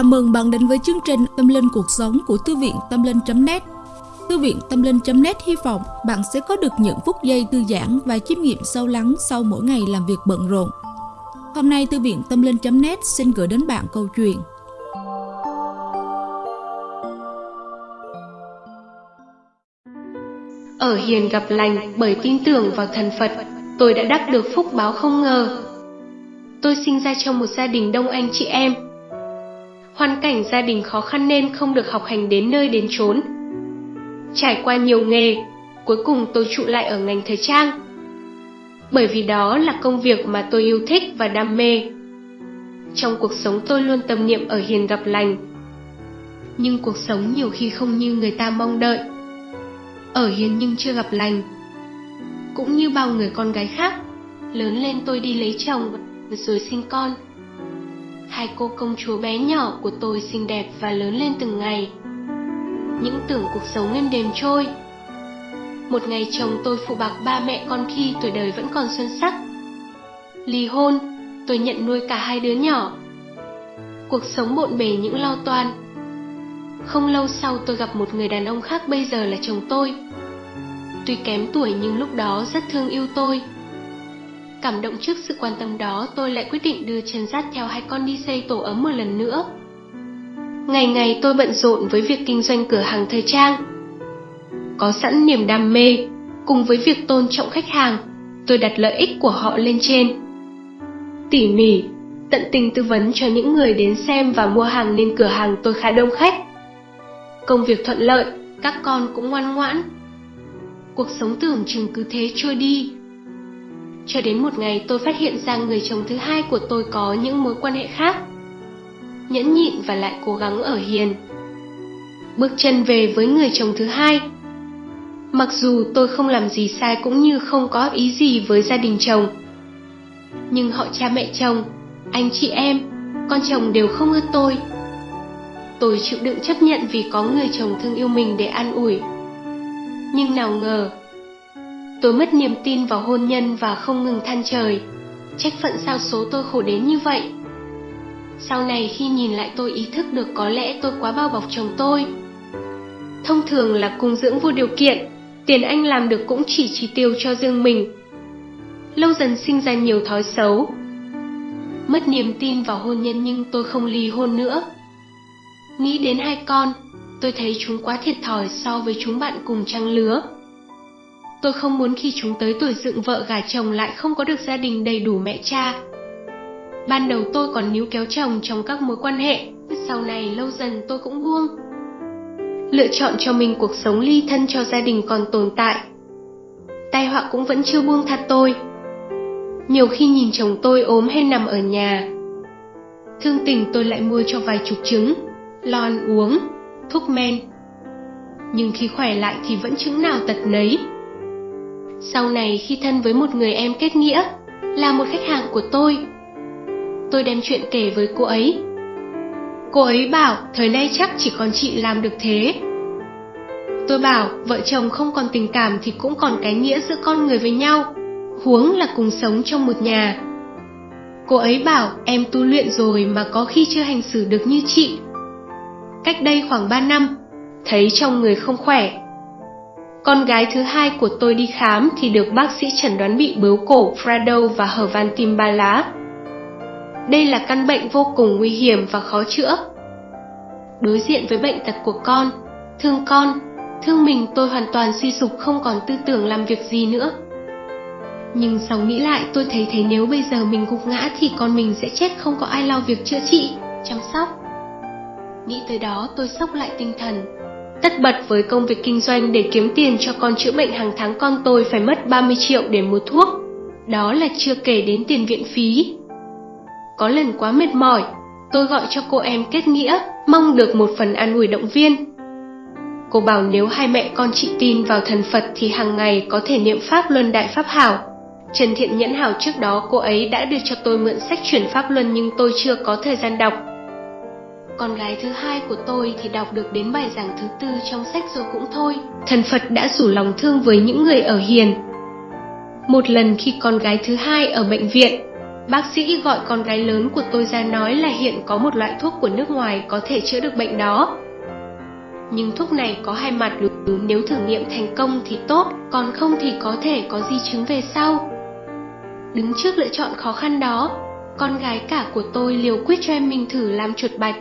Chào mừng bạn đến với chương trình Tâm Linh Cuộc Sống của Thư viện Tâm Linh.net Thư viện Tâm Linh.net hy vọng bạn sẽ có được những phút giây thư giãn và chiêm nghiệm sâu lắng sau mỗi ngày làm việc bận rộn. Hôm nay Thư viện Tâm Linh.net xin gửi đến bạn câu chuyện Ở hiền gặp lành bởi tin tưởng vào thần Phật, tôi đã đắc được phúc báo không ngờ. Tôi sinh ra trong một gia đình đông anh chị em, hoàn cảnh gia đình khó khăn nên không được học hành đến nơi đến chốn. Trải qua nhiều nghề, cuối cùng tôi trụ lại ở ngành thời trang. Bởi vì đó là công việc mà tôi yêu thích và đam mê. Trong cuộc sống tôi luôn tâm niệm ở hiền gặp lành. Nhưng cuộc sống nhiều khi không như người ta mong đợi. Ở hiền nhưng chưa gặp lành. Cũng như bao người con gái khác, lớn lên tôi đi lấy chồng rồi sinh con hai cô công chúa bé nhỏ của tôi xinh đẹp và lớn lên từng ngày. Những tưởng cuộc sống êm đềm trôi. Một ngày chồng tôi phụ bạc ba mẹ con khi tuổi đời vẫn còn xuân sắc. Ly hôn, tôi nhận nuôi cả hai đứa nhỏ. Cuộc sống bộn bề những lo toan. Không lâu sau tôi gặp một người đàn ông khác bây giờ là chồng tôi. Tuy kém tuổi nhưng lúc đó rất thương yêu tôi. Cảm động trước sự quan tâm đó, tôi lại quyết định đưa chân dắt theo hai con đi xây tổ ấm một lần nữa. Ngày ngày tôi bận rộn với việc kinh doanh cửa hàng thời trang. Có sẵn niềm đam mê, cùng với việc tôn trọng khách hàng, tôi đặt lợi ích của họ lên trên. Tỉ mỉ, tận tình tư vấn cho những người đến xem và mua hàng nên cửa hàng tôi khá đông khách. Công việc thuận lợi, các con cũng ngoan ngoãn. Cuộc sống tưởng chừng cứ thế trôi đi, cho đến một ngày tôi phát hiện ra người chồng thứ hai của tôi có những mối quan hệ khác. Nhẫn nhịn và lại cố gắng ở hiền. Bước chân về với người chồng thứ hai. Mặc dù tôi không làm gì sai cũng như không có ý gì với gia đình chồng. Nhưng họ cha mẹ chồng, anh chị em, con chồng đều không ưa tôi. Tôi chịu đựng chấp nhận vì có người chồng thương yêu mình để an ủi. Nhưng nào ngờ, Tôi mất niềm tin vào hôn nhân và không ngừng than trời. Trách phận sao số tôi khổ đến như vậy. Sau này khi nhìn lại tôi ý thức được có lẽ tôi quá bao bọc chồng tôi. Thông thường là cung dưỡng vô điều kiện, tiền anh làm được cũng chỉ chi tiêu cho riêng mình. Lâu dần sinh ra nhiều thói xấu. Mất niềm tin vào hôn nhân nhưng tôi không ly hôn nữa. Nghĩ đến hai con, tôi thấy chúng quá thiệt thòi so với chúng bạn cùng trang lứa. Tôi không muốn khi chúng tới tuổi dựng vợ gả chồng lại không có được gia đình đầy đủ mẹ cha. Ban đầu tôi còn níu kéo chồng trong các mối quan hệ, sau này lâu dần tôi cũng buông. Lựa chọn cho mình cuộc sống ly thân cho gia đình còn tồn tại. Tai họa cũng vẫn chưa buông tha tôi. Nhiều khi nhìn chồng tôi ốm hay nằm ở nhà, thương tình tôi lại mua cho vài chục trứng, lo ăn uống, thuốc men. Nhưng khi khỏe lại thì vẫn chứng nào tật nấy. Sau này khi thân với một người em kết nghĩa, là một khách hàng của tôi, tôi đem chuyện kể với cô ấy. Cô ấy bảo thời nay chắc chỉ còn chị làm được thế. Tôi bảo vợ chồng không còn tình cảm thì cũng còn cái nghĩa giữa con người với nhau, huống là cùng sống trong một nhà. Cô ấy bảo em tu luyện rồi mà có khi chưa hành xử được như chị. Cách đây khoảng 3 năm, thấy trong người không khỏe, con gái thứ hai của tôi đi khám thì được bác sĩ chẩn đoán bị bướu cổ Frado và hở van tim ba lá. Đây là căn bệnh vô cùng nguy hiểm và khó chữa. Đối diện với bệnh tật của con, thương con, thương mình tôi hoàn toàn suy sụp không còn tư tưởng làm việc gì nữa. Nhưng sau nghĩ lại tôi thấy thế nếu bây giờ mình gục ngã thì con mình sẽ chết không có ai lo việc chữa trị, chăm sóc. Nghĩ tới đó tôi sốc lại tinh thần, tất bật với công việc kinh doanh để kiếm tiền cho con chữa bệnh hàng tháng con tôi phải mất 30 triệu để mua thuốc. Đó là chưa kể đến tiền viện phí. Có lần quá mệt mỏi, tôi gọi cho cô em kết nghĩa, mong được một phần an ủi động viên. Cô bảo nếu hai mẹ con chị tin vào thần Phật thì hàng ngày có thể niệm Pháp Luân Đại Pháp Hảo. Trần Thiện Nhẫn Hảo trước đó cô ấy đã đưa cho tôi mượn sách chuyển Pháp Luân nhưng tôi chưa có thời gian đọc con gái thứ hai của tôi thì đọc được đến bài giảng thứ tư trong sách rồi cũng thôi. Thần Phật đã rủ lòng thương với những người ở hiền. Một lần khi con gái thứ hai ở bệnh viện, Bác sĩ gọi con gái lớn của tôi ra nói là hiện có một loại thuốc của nước ngoài có thể chữa được bệnh đó. Nhưng thuốc này có hai mặt nếu thử nghiệm thành công thì tốt, còn không thì có thể có di chứng về sau. Đứng trước lựa chọn khó khăn đó, con gái cả của tôi liều quyết cho em mình thử làm chuột bạch.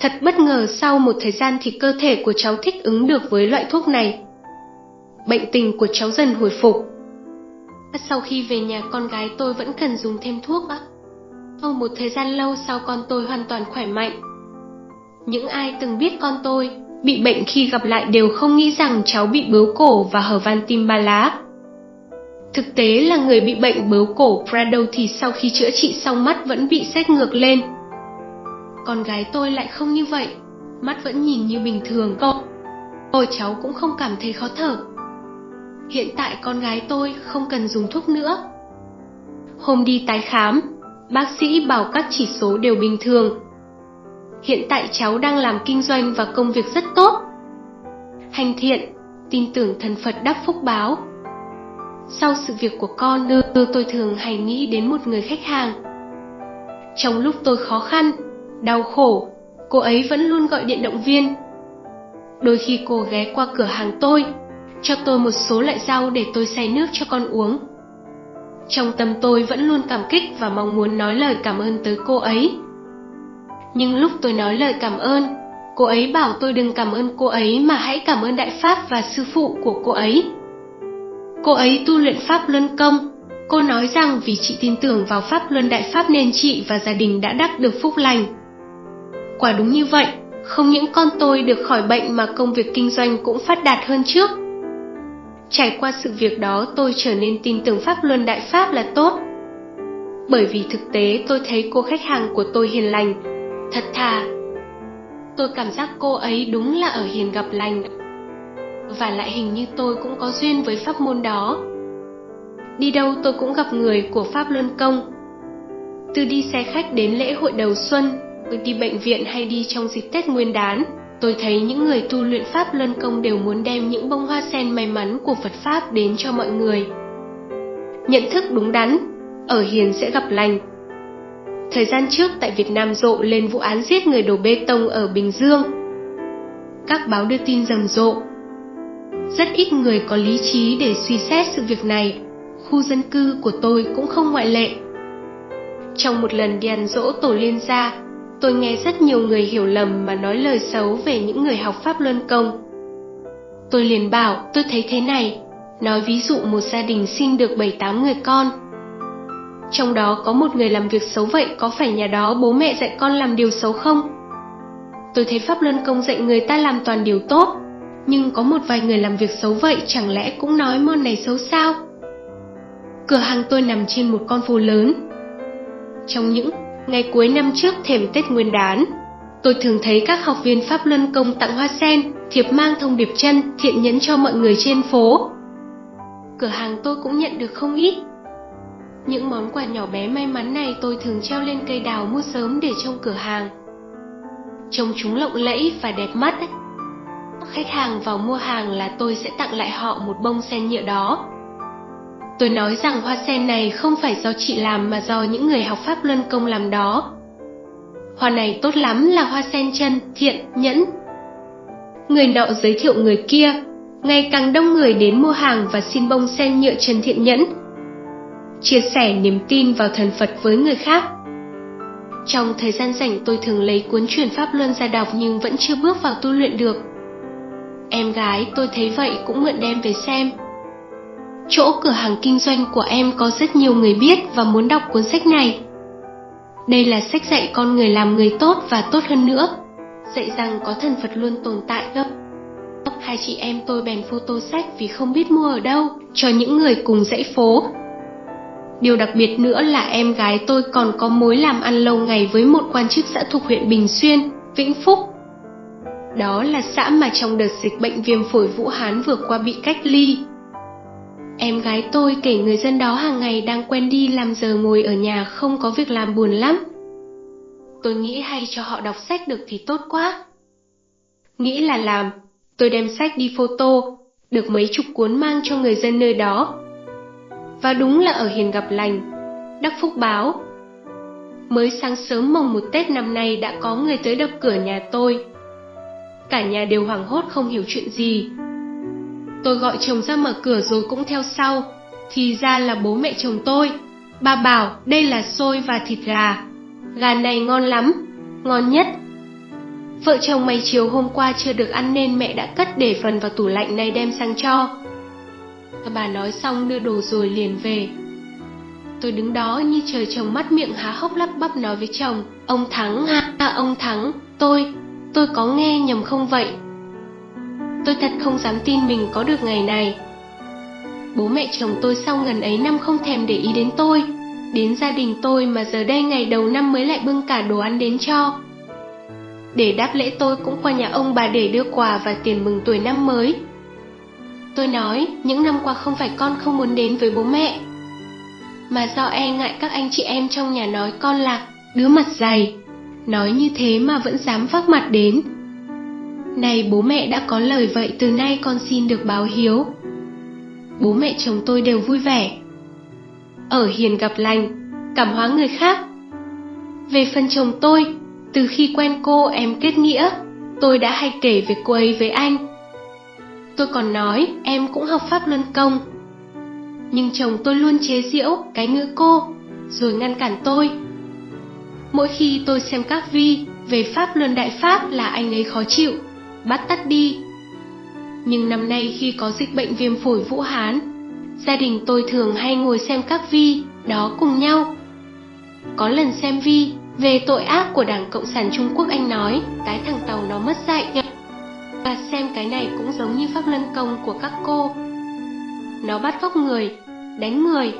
Thật bất ngờ sau một thời gian thì cơ thể của cháu thích ứng được với loại thuốc này. Bệnh tình của cháu dần hồi phục. À, sau khi về nhà, con gái tôi vẫn cần dùng thêm thuốc á. Sau một thời gian lâu sau con tôi hoàn toàn khỏe mạnh. Những ai từng biết con tôi bị bệnh khi gặp lại đều không nghĩ rằng cháu bị bướu cổ và hở van tim ba lá. Thực tế là người bị bệnh bướu cổ Prado thì sau khi chữa trị xong mắt vẫn bị xét ngược lên. Con gái tôi lại không như vậy, mắt vẫn nhìn như bình thường. cậu, ôi cháu cũng không cảm thấy khó thở. Hiện tại con gái tôi không cần dùng thuốc nữa. Hôm đi tái khám, bác sĩ bảo các chỉ số đều bình thường. Hiện tại cháu đang làm kinh doanh và công việc rất tốt. Hành thiện, tin tưởng thần Phật đắp phúc báo. Sau sự việc của con, tôi thường hay nghĩ đến một người khách hàng. Trong lúc tôi khó khăn, đau khổ, cô ấy vẫn luôn gọi điện động viên. Đôi khi cô ghé qua cửa hàng tôi, cho tôi một số loại rau để tôi xay nước cho con uống. Trong tâm tôi vẫn luôn cảm kích và mong muốn nói lời cảm ơn tới cô ấy. Nhưng lúc tôi nói lời cảm ơn, cô ấy bảo tôi đừng cảm ơn cô ấy mà hãy cảm ơn Đại Pháp và sư phụ của cô ấy. Cô ấy tu luyện Pháp Luân Công. Cô nói rằng vì chị tin tưởng vào Pháp Luân Đại Pháp nên chị và gia đình đã đắc được phúc lành. Quả đúng như vậy, không những con tôi được khỏi bệnh mà công việc kinh doanh cũng phát đạt hơn trước. Trải qua sự việc đó tôi trở nên tin tưởng Pháp Luân Đại Pháp là tốt. Bởi vì thực tế tôi thấy cô khách hàng của tôi hiền lành, thật thà. Tôi cảm giác cô ấy đúng là ở hiền gặp lành. Và lại hình như tôi cũng có duyên với pháp môn đó. Đi đâu tôi cũng gặp người của Pháp Luân Công. Từ đi xe khách đến lễ hội đầu xuân, đi bệnh viện hay đi trong dịp Tết Nguyên đán, tôi thấy những người tu luyện Pháp Luân Công đều muốn đem những bông hoa sen may mắn của Phật Pháp đến cho mọi người. Nhận thức đúng đắn, ở hiền sẽ gặp lành. Thời gian trước tại Việt Nam rộ lên vụ án giết người đổ bê tông ở Bình Dương. Các báo đưa tin rầm rộ. Rất ít người có lý trí để suy xét sự việc này, khu dân cư của tôi cũng không ngoại lệ. Trong một lần đi ăn dỗ tổ liên gia, tôi nghe rất nhiều người hiểu lầm mà nói lời xấu về những người học Pháp Luân Công. Tôi liền bảo tôi thấy thế này, nói ví dụ một gia đình sinh được 7-8 người con. Trong đó có một người làm việc xấu vậy có phải nhà đó bố mẹ dạy con làm điều xấu không? Tôi thấy Pháp Luân Công dạy người ta làm toàn điều tốt, nhưng có một vài người làm việc xấu vậy chẳng lẽ cũng nói môn này xấu sao? Cửa hàng tôi nằm trên một con phố lớn. Trong những Ngày cuối năm trước thềm Tết Nguyên đán, tôi thường thấy các học viên Pháp Luân Công tặng hoa sen, thiệp mang thông điệp chân, thiện nhẫn cho mọi người trên phố. Cửa hàng tôi cũng nhận được không ít. Những món quà nhỏ bé may mắn này tôi thường treo lên cây đào mua sớm để trong cửa hàng. Trông chúng lộng lẫy và đẹp mắt. Khách hàng vào mua hàng là tôi sẽ tặng lại họ một bông sen nhựa đó. Tôi nói rằng hoa sen này không phải do chị làm mà do những người học Pháp Luân Công làm đó. Hoa này tốt lắm là hoa sen chân, thiện, nhẫn. Người nọ giới thiệu người kia, ngày càng đông người đến mua hàng và xin bông sen nhựa chân thiện nhẫn. Chia sẻ niềm tin vào thần Phật với người khác. Trong thời gian rảnh tôi thường lấy cuốn truyền Pháp Luân ra đọc nhưng vẫn chưa bước vào tu luyện được. Em gái tôi thấy vậy cũng mượn đem về xem. Chỗ cửa hàng kinh doanh của em có rất nhiều người biết và muốn đọc cuốn sách này. Đây là sách dạy con người làm người tốt và tốt hơn nữa. Dạy rằng có thần Phật luôn tồn tại gấp. Hai chị em tôi bèn photo sách vì không biết mua ở đâu cho những người cùng dãy phố. Điều đặc biệt nữa là em gái tôi còn có mối làm ăn lâu ngày với một quan chức xã thuộc huyện Bình Xuyên, Vĩnh Phúc. Đó là xã mà trong đợt dịch bệnh viêm phổi Vũ Hán vừa qua bị cách ly, Em gái tôi kể người dân đó hàng ngày đang quen đi làm giờ ngồi ở nhà không có việc làm buồn lắm. Tôi nghĩ hay cho họ đọc sách được thì tốt quá. Nghĩ là làm, tôi đem sách đi photo, được mấy chục cuốn mang cho người dân nơi đó. Và đúng là ở hiền gặp lành, đắc phúc báo. Mới sáng sớm mồng một Tết năm nay đã có người tới đập cửa nhà tôi. Cả nhà đều hoảng hốt không hiểu chuyện gì. Tôi gọi chồng ra mở cửa rồi cũng theo sau, thì ra là bố mẹ chồng tôi. Bà bảo đây là xôi và thịt gà. Gà này ngon lắm, ngon nhất. Vợ chồng mày chiều hôm qua chưa được ăn nên mẹ đã cất để phần vào tủ lạnh này đem sang cho. Bà nói xong đưa đồ rồi liền về. Tôi đứng đó như trời chồng mắt miệng há hốc lắp bắp nói với chồng, ông Thắng ha, à, ông Thắng, tôi, tôi có nghe nhầm không vậy? Tôi thật không dám tin mình có được ngày này. Bố mẹ chồng tôi sau gần ấy năm không thèm để ý đến tôi, đến gia đình tôi mà giờ đây ngày đầu năm mới lại bưng cả đồ ăn đến cho. Để đáp lễ tôi cũng qua nhà ông bà để đưa quà và tiền mừng tuổi năm mới. Tôi nói, những năm qua không phải con không muốn đến với bố mẹ, mà do e ngại các anh chị em trong nhà nói con lạc đứa mặt dày. Nói như thế mà vẫn dám vác mặt đến. Này bố mẹ đã có lời vậy từ nay con xin được báo hiếu. Bố mẹ chồng tôi đều vui vẻ. Ở hiền gặp lành, cảm hóa người khác. Về phần chồng tôi, từ khi quen cô em kết nghĩa, tôi đã hay kể về cô ấy với anh. Tôi còn nói em cũng học pháp luân công, nhưng chồng tôi luôn chế giễu cái ngữ cô, rồi ngăn cản tôi. Mỗi khi tôi xem các vi về Pháp Luân Đại Pháp là anh ấy khó chịu, bắt tắt đi. Nhưng năm nay khi có dịch bệnh viêm phổi Vũ Hán, gia đình tôi thường hay ngồi xem các vi đó cùng nhau. Có lần xem vi về tội ác của Đảng Cộng sản Trung Quốc anh nói cái thằng tàu nó mất dạy. Và xem cái này cũng giống như pháp luân công của các cô. Nó bắt cóc người, đánh người,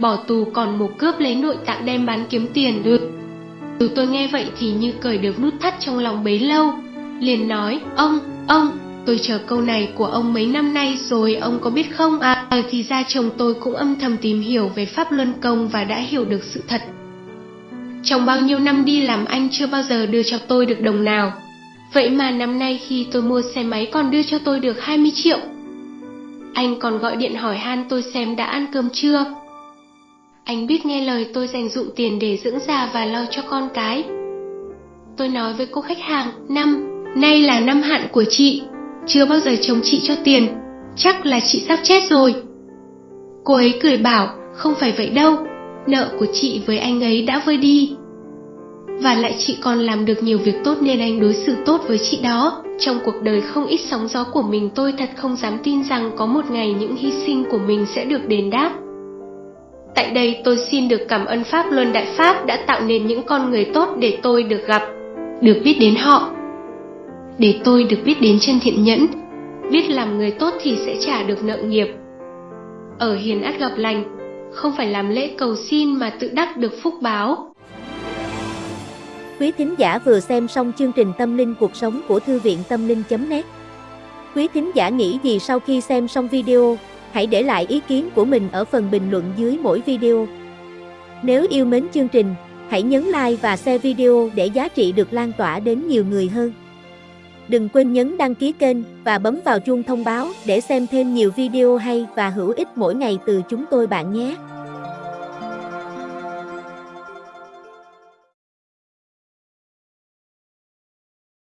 bỏ tù còn một cướp lấy nội tạng đem bán kiếm tiền được. Từ tôi nghe vậy thì như cởi được nút thắt trong lòng bấy lâu, liền nói, ông, ông, tôi chờ câu này của ông mấy năm nay rồi ông có biết không à, thì ra chồng tôi cũng âm thầm tìm hiểu về pháp luân công và đã hiểu được sự thật. Trong bao nhiêu năm đi làm anh chưa bao giờ đưa cho tôi được đồng nào. Vậy mà năm nay khi tôi mua xe máy còn đưa cho tôi được 20 triệu. Anh còn gọi điện hỏi han tôi xem đã ăn cơm chưa. Anh biết nghe lời tôi dành dụng tiền để dưỡng già và lo cho con cái. Tôi nói với cô khách hàng, năm, nay là năm hạn của chị, chưa bao giờ chồng chị cho tiền, chắc là chị sắp chết rồi. Cô ấy cười bảo, không phải vậy đâu, nợ của chị với anh ấy đã vơi đi. Và lại chị còn làm được nhiều việc tốt nên anh đối xử tốt với chị đó. Trong cuộc đời không ít sóng gió của mình tôi thật không dám tin rằng có một ngày những hy sinh của mình sẽ được đền đáp. Tại đây tôi xin được cảm ơn Pháp Luân Đại Pháp đã tạo nên những con người tốt để tôi được gặp, được biết đến họ. Để tôi được biết đến chân thiện nhẫn, biết làm người tốt thì sẽ trả được nợ nghiệp. Ở hiền ắt gặp lành, không phải làm lễ cầu xin mà tự đắc được phúc báo. Quý thính giả vừa xem xong chương trình Tâm linh cuộc sống của Thư viện Tâm linh.net Quý thính giả nghĩ gì sau khi xem xong video, hãy để lại ý kiến của mình ở phần bình luận dưới mỗi video. Nếu yêu mến chương trình, hãy nhấn like và share video để giá trị được lan tỏa đến nhiều người hơn. Đừng quên nhấn đăng ký kênh và bấm vào chuông thông báo để xem thêm nhiều video hay và hữu ích mỗi ngày từ chúng tôi bạn nhé.